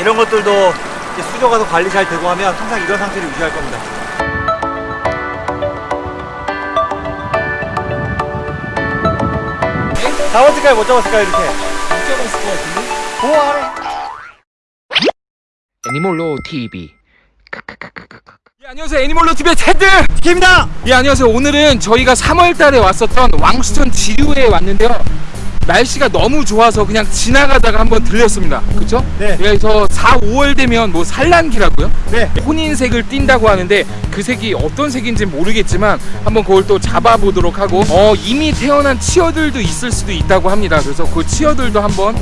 이런 것들도 수조가 더 관리 잘 되고 하면 항상 이런 상태를 유지할 겁니다. 잡았을까요? 못 잡았을까요? 이렇게. 잡았을 것 같은데? 보 아래. 애니몰로 TV 예, 안녕하세요 애니멀로 TV의 테드! 팀입니다. 예 안녕하세요 오늘은 저희가 3월달에 왔었던 왕수천 지류에 왔는데요 날씨가 너무 좋아서 그냥 지나가다가 한번 들렸습니다 그쵸? 네. 그래서 4, 5월 되면 뭐 산란기라고요? 네. 혼인색을 띈다고 하는데 그 색이 어떤 색인지 모르겠지만 한번 그걸 또 잡아보도록 하고 어 이미 태어난 치어들도 있을 수도 있다고 합니다 그래서 그 치어들도 한번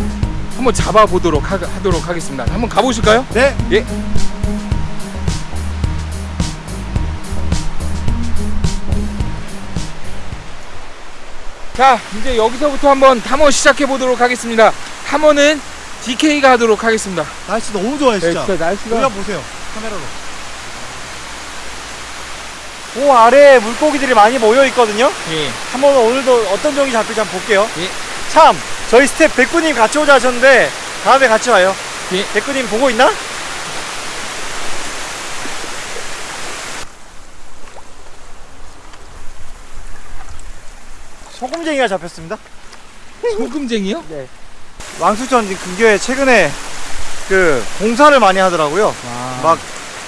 한번 잡아보도록 하, 하도록 하겠습니다 한번 가보실까요? 네. 예. 자, 이제 여기서부터 한번 탐험 시작해 보도록 하겠습니다. 탐험은 DK가 하도록 하겠습니다. 날씨 너무 좋아요, 진짜. 네, 진짜 날씨가 올려 보세요. 카메라로. 보 아래에 물고기들이 많이 모여 있거든요. 예. 한번 오늘도 어떤 종이 잡힐지 한번 볼게요. 예. 참, 저희 스태프 백구님 같이 오자 하셨는데 다음에 같이 와요. 예. 백구님 보고 있나? 소금쟁이가 잡혔습니다. 소금쟁이요? 네. 왕수천 근교에 최근에 그 공사를 많이 하더라고요. 아. 막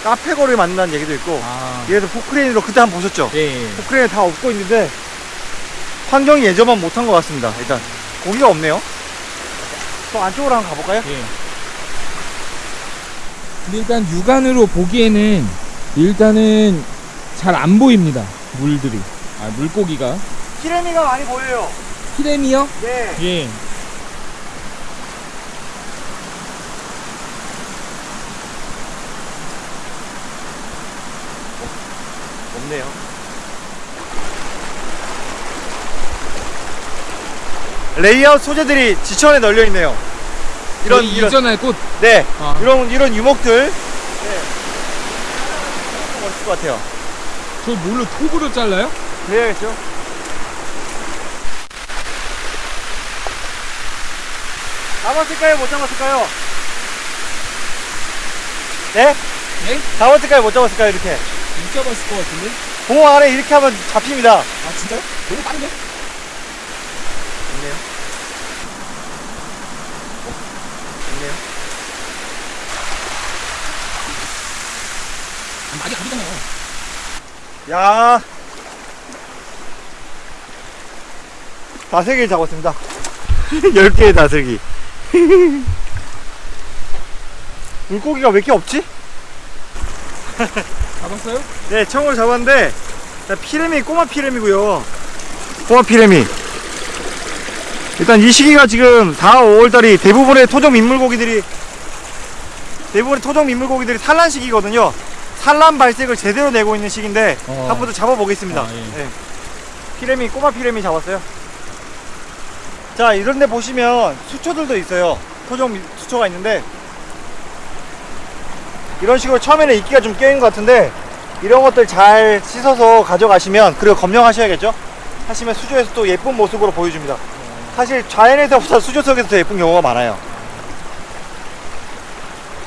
카페 거리를 만든다는 얘기도 있고 아. 얘도 포크레인으로 그때 한 번 보셨죠? 예. 예. 포크레인 다 없고 있는데 환경이 예전만 못한 것 같습니다. 일단 고기가 없네요. 또 안쪽으로 한번 가볼까요? 예. 근데 일단 육안으로 보기에는 일단은 잘 안 보입니다. 물들이. 아, 물고기가. 피레미가 많이 보여요. 피레미요? 네. 예. 없네요. 레이아웃 소재들이 지천에 널려 있네요. 이런 저희 이런 이전에 꽃. 네 아. 이런 이런 유목들 네. 멋있을 것 같아요. 저 뭘로 톱으로 잘라요? 그래야겠죠. 잡았을까요? 못 잡았을까요? 네? 네? 잡았을까요? 못 잡았을까요? 이렇게 못 잡았을 것 같은데? 봉 안에 이렇게 하면 잡힙니다. 아 진짜요? 너무 빠른데? 있네요. 있네요. 아, 많이 가리잖아요. 야 다슬기를 잡았습니다 10개의 다슬기 물고기가 왜 이렇게 없지? 잡았어요? 네 청으로 잡았는데 자, 피레미 꼬마 피레미고요 꼬마 피레미 일단 이 시기가 지금 4, 5월달이 대부분의 토종 민물고기들이 대부분의 토종 민물고기들이 산란 시기거든요 산란 발색을 제대로 내고 있는 시기인데 어. 한번 더 잡아보겠습니다 아, 예. 네. 피레미 꼬마 피레미 잡았어요 자 이런데 보시면 수초들도 있어요. 토종 미- 수초가 있는데. 이런 식으로 처음에는 이끼가 좀 껴있는 것 같은데 이런 것들 잘 씻어서 가져가시면 그리고 검정하셔야겠죠? 하시면 수조에서 또 예쁜 모습으로 보여줍니다. 사실 자연에서보다 수조 속에서 더 예쁜 경우가 많아요.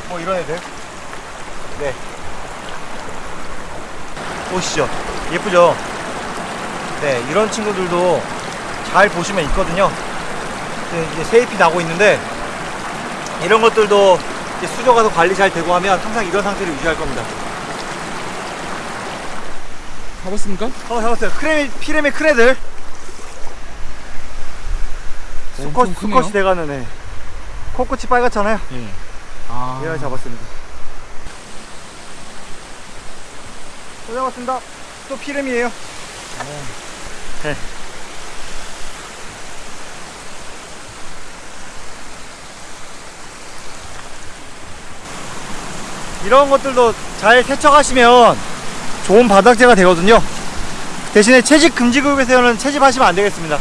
뭐 이런 애들? 네. 보시죠. 예쁘죠? 네 이런 친구들도 잘 보시면 있거든요. 네, 이제 세잎이 나고 있는데 이런 것들도 이제 수조가 더 관리 잘 되고 하면 항상 이런 상태를 유지할 겁니다 잡았습니까? 어 잡았어요 크레미 피레미 큰 애들 수컷. 수컷이 돼가는 애 코끝이 빨갛잖아요 예. 아. 얘를 잡았습니다 또 잡았습니다 또 피레미에요 네. 이런 것들도 잘 세척하시면 좋은 바닥재가 되거든요. 대신에 채집 금지 구역에서는 채집하시면 안 되겠습니다.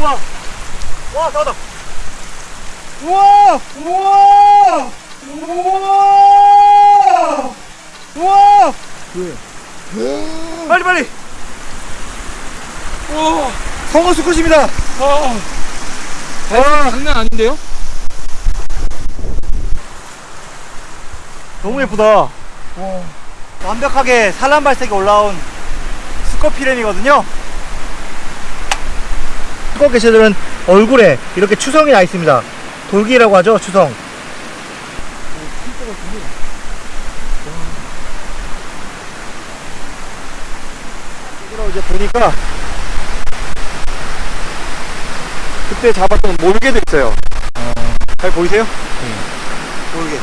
우와! 와 나왔다. 우와! 우와! 우와! 우와! 왜? 빨리 빨리! 오! 성어 수컷입니다. 어, 와, 장난 아닌데요? 너무 예쁘다. 완벽하게 산란 발색이 올라온 수컷 피렘이거든요. 수컷 개체들은 얼굴에 이렇게 추성이 나 있습니다. 돌기라고 하죠, 추성. 이제 보니까 그때 잡았던 몰개도 있어요. 잘 보이세요? 몰개.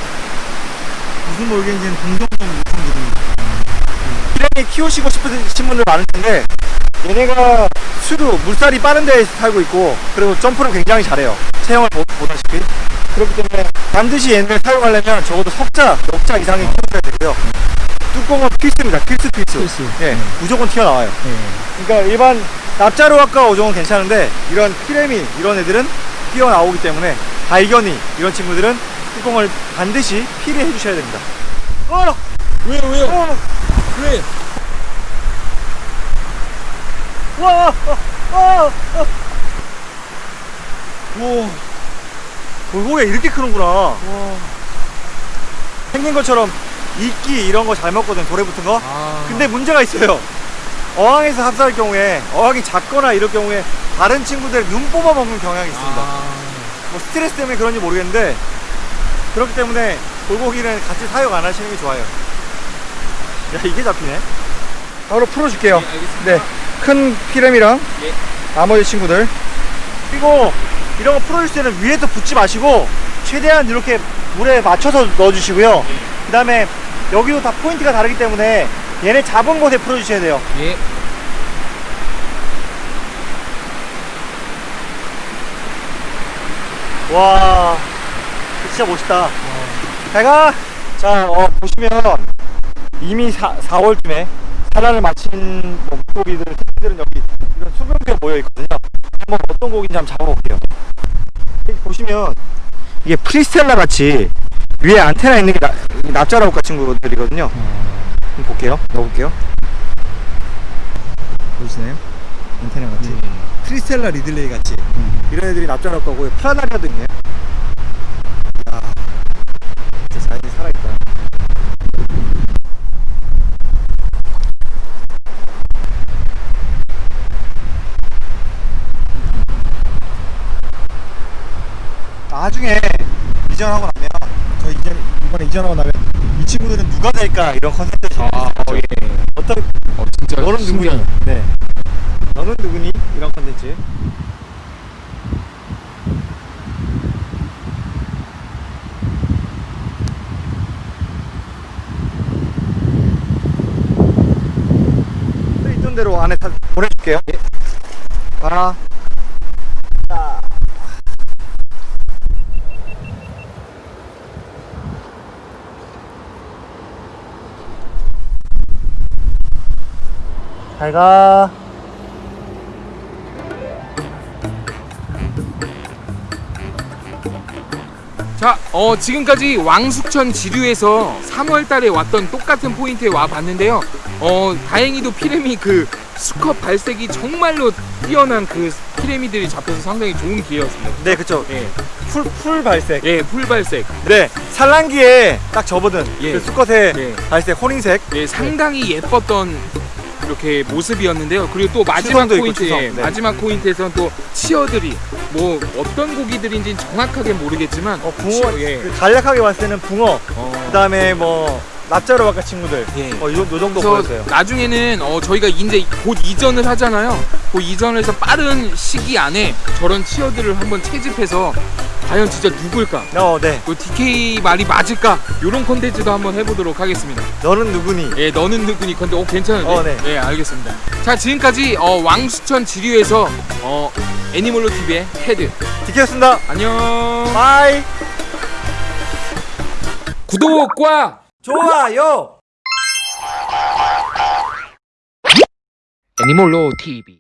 무슨 몰개인지는 동종 좀 말씀드립니다. 피라미 키우시고 싶으신 분들 많을 텐데 얘네가 수도 물살이 빠른 데에 살고 있고 그리고 점프를 굉장히 잘해요. 체형을 보, 보다시피 그렇기 때문에 반드시 얘네를 사용하려면 적어도 석자, 역자 이상의 키워줘야 되고요. 뚜껑은 필수입니다. 필수 필수. 필수. 예, 네. 무조건 튀어나와요. 네. 그러니까 일반 납자로학과 어종은 괜찮은데 이런 피레미 이런 애들은 튀어나오기 때문에 발견이 이런 친구들은 뚜껑을 반드시 필해 주셔야 됩니다. 어! 왜요 왜요? 어! 왜? 와! 어! 어! 어! 우와. 돌고기가 이렇게 크는구나. 생긴 것처럼 이끼 이런 거 잘 먹거든, 돌에 붙은 거. 아, 근데 문제가 있어요. 어항에서 합사할 경우에 어항이 작거나 이럴 경우에 다른 친구들 눈 뽑아 먹는 경향이 있습니다. 아, 뭐 스트레스 때문에 그런지 모르겠는데 그렇기 때문에 돌고기는 같이 사용 안 하시는 게 좋아요. 야 이게 잡히네. 바로 풀어줄게요. 네. 네, 큰 피렘이랑 예. 나머지 친구들. 그리고 이런 거 풀어줄 때는 위에서 붙지 마시고 최대한 이렇게 물에 맞춰서 넣어주시고요. 그 다음에 여기도 다 포인트가 다르기 때문에 얘네 잡은 곳에 풀어주셔야 돼요. 예. 와, 진짜 멋있다. 잘가. 자, 어, 보시면 이미 4, 4월쯤에 산란을 마친 뭐 물고기들, 새끼들은 여기 이런 수변대에 모여 있거든요. 한번 어떤 고기인지 한번 잡아볼게요. 여기 보시면 이게 pristella 같이 위에 안테나 있는 게 나, 납자루과 친구들이거든요. 한번 볼게요. 넣어볼게요. 보이시나요? 안테나 같이. pristella riddlei 같이 이런 애들이 납자루과고요. 플라나리아도 있네요. 야, 진짜 자연이 살아있다. 나중에 이전하고 이전하고 나면 이 친구들은 누가 될까 이런 컨셉들 아, 어, 예. 어떤 어, 진짜 너는 누구니? 신기하다. 네. 너는 누구니? 이런 컨텐츠. 있던 대로 안에 다 보내줄게요. 예. 아. 잘 가. 자, 어, 지금까지 왕숙천 지류에서 3월 달에 왔던 똑같은 포인트에 와 봤는데요. 어, 다행히도 피레미 그 수컷 발색이 정말로 뛰어난 그 피레미들이 잡혀서 상당히 좋은 기회였습니다. 네, 그쵸. 예, full, full 발색. 예, full 발색. 네, 산란기에 딱 접어든 예. 그 수컷의 예. 발색, 혼인색. 예, 상당히 예뻤던 이렇게 모습이었는데요. 그리고 또 마지막 포인트, 네. 마지막 포인트에서는 또 치어들이 뭐 어떤 고기들인지는 정확하게 모르겠지만 어, 붕어, 치- 예, 그 간략하게 봤을 때는 붕어, 어, 그 다음에 뭐, 납자루과 친구들. 예. 어, 요, 요 정도 보였어요. 나중에는 어, 저희가 이제 곧 이전을 하잖아요. 그 이전에서 빠른 시기 안에 저런 치어들을 한번 채집해서 과연 진짜 누굴까? 어, 네. 그 DK 말이 맞을까? 이런 콘텐츠도 한번 해보도록 하겠습니다. 너는 누구니? 예, 너는 누구니 컨데 어 괜찮은데? 어, 네. 예, 알겠습니다. 자, 지금까지 어, 왕수천 지류에서 어, 애니멀로 TV의 헤드. DK였습니다. 안녕. Bye. 구독과 좋아요. 애니멀로 TV.